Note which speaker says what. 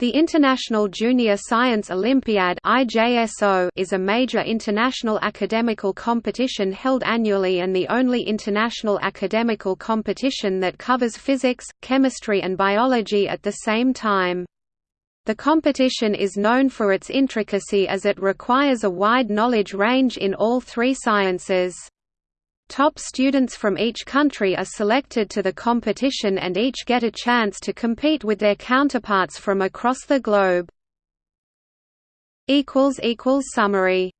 Speaker 1: The International Junior Science Olympiad is a major international academical competition held annually and the only international academical competition that covers physics, chemistry and biology at the same time. The competition is known for its intricacy as it requires a wide knowledge range in all three sciences. Top students from each country are selected to the competition and each get a chance to compete with their counterparts from across the globe. Summary